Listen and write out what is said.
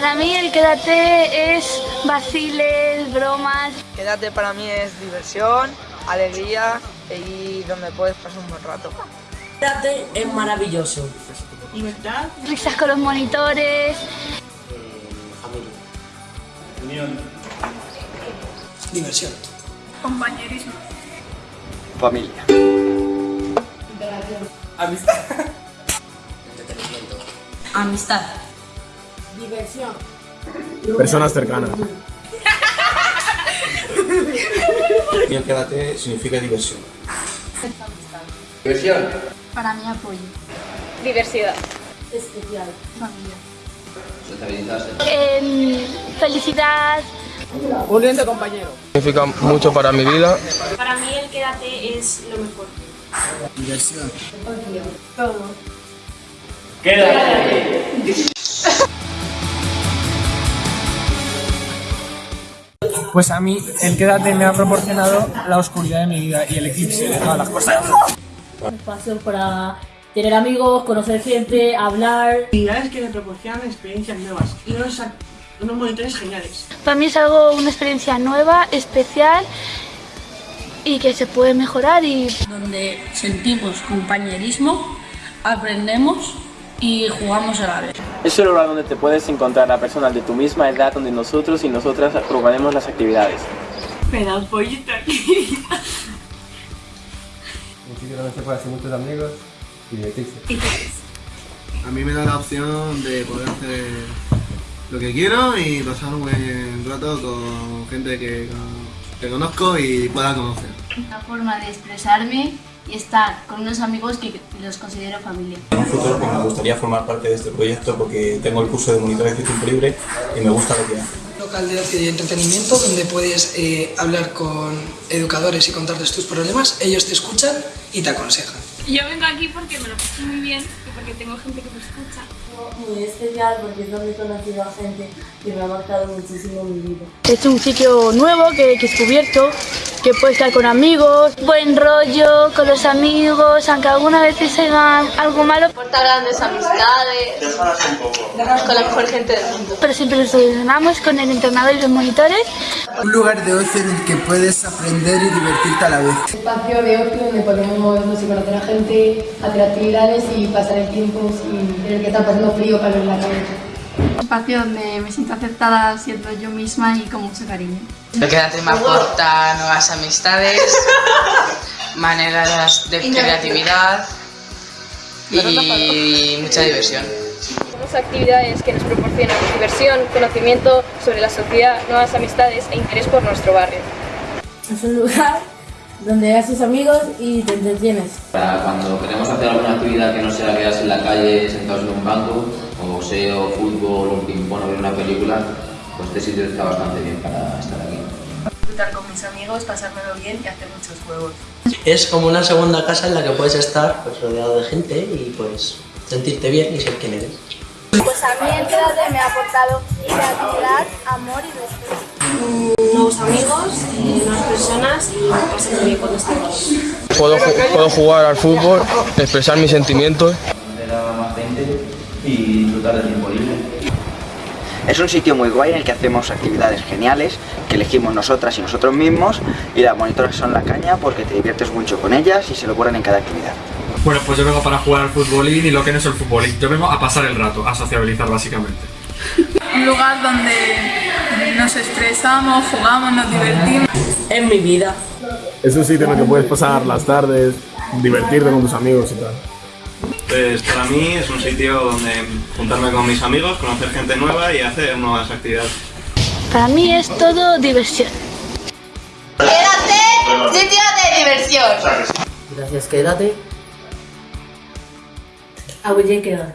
Para mí el quédate es vaciles, bromas. Quédate para mí es diversión, alegría y donde puedes pasar un buen rato. Quédate es maravilloso. Libertad. Risas con los monitores. familia. Unión. Diversión. Compañerismo. Familia. Amistad. Entretenimiento. Amistad. Diversión. Personas cercanas. Y el quédate significa diversión. Diversión. Para mí apoyo. Diversidad. Especial. Familia. Sociabilizarse. Em, felicidad. Unión de compañero. Significa mucho para mi vida. Para mí el quédate es lo mejor. Diversión. Todo. Pues a mí el quédate me ha proporcionado la oscuridad de mi vida y el eclipse de todas las cosas. Espacio para tener amigos, conocer gente, hablar. Actividades que me proporcionan experiencias nuevas y unos, unos monitores geniales. Para mí es algo, una experiencia nueva, especial y que se puede mejorar y Donde sentimos compañerismo, aprendemos y jugamos a la vez. Es el lugar donde te puedes encontrar a personas de tu misma edad, donde nosotros y nosotras probaremos las actividades. Un sitio donde se puede hacer muchos amigos y divertirse. A mí me da la opción de poder hacer lo que quiero y pasar un buen rato con gente que, que conozco y pueda conocer. Una forma de expresarme y estar con unos amigos que los considero familia. En un futuro pues, me gustaría formar parte de este proyecto porque tengo el curso de monitores de tiempo libre y me gusta lo que hago. local de ocio y entretenimiento donde puedes eh, hablar con educadores y contarles tus problemas, ellos te escuchan y te aconsejan. Yo vengo aquí porque me lo paso muy bien y porque tengo gente que me escucha. Muy especial porque es donde he conocido a gente que me ha marcado muchísimo mi vida. es un sitio nuevo que, he descubierto, que puedes estar con amigos, buen rollo con los amigos, aunque algunas veces hagan algo malo, Porta grandes amistades con la mejor gente del mundo. pero siempre lo solucionamos con el entrenador y los monitores. Un lugar de ocio en el que puedes aprender y divertirte a la vez. Espacio de ocio donde podemos movernos y conocer a gente, hacer actividades y pasar el tiempo sin tener que estar pasando frío para ver la calle. Un espacio donde me siento aceptada siendo yo misma y con mucho cariño. El quédate me aporta nuevas amistades, maneras de creatividad y mucha diversión. Actividades que nos proporcionan diversión, conocimiento sobre la sociedad, nuevas amistades e interés por nuestro barrio. Es un lugar donde ves a tus amigos y te entretienes. Para cuando queremos hacer alguna actividad que no sea quedarse en la calle sentados en un banco, o boxeo, fútbol, un ping-pong o ver una película, pues este sitio está bastante bien para estar aquí. Disfrutar con mis amigos, pasármelo bien y hacer muchos juegos. Es como una segunda casa en la que puedes estar pues, rodeado de gente y pues sentirte bien y ser quien eres. Pues a mí el quédate me ha aportado creatividad, amor y respeto. Nuevos amigos, eh, nuevas personas y me paso muy bien cuando estoy aquí. Puedo, ju- puedo jugar al fútbol, expresar mis sentimientos. Conocer a más gente y disfrutar del tiempo libre. Es un sitio muy guay en el que hacemos actividades geniales que elegimos nosotras y nosotros mismos y las monitoras son la caña porque te diviertes mucho con ellas y se lo ocurren en cada actividad. Bueno, pues yo vengo para jugar al futbolín y lo que no es el futbolín. Yo vengo a pasar el rato, a sociabilizar básicamente. Un lugar donde nos estresamos, jugamos, nos divertimos. En mi vida. Es un sitio en el que puedes pasar las tardes, divertirte con tus amigos y tal. Pues para mí es un sitio donde juntarme con mis amigos, conocer gente nueva y hacer nuevas actividades. Para mí es todo diversión. Quédate, sitio de diversión. Gracias, quédate. A quedar.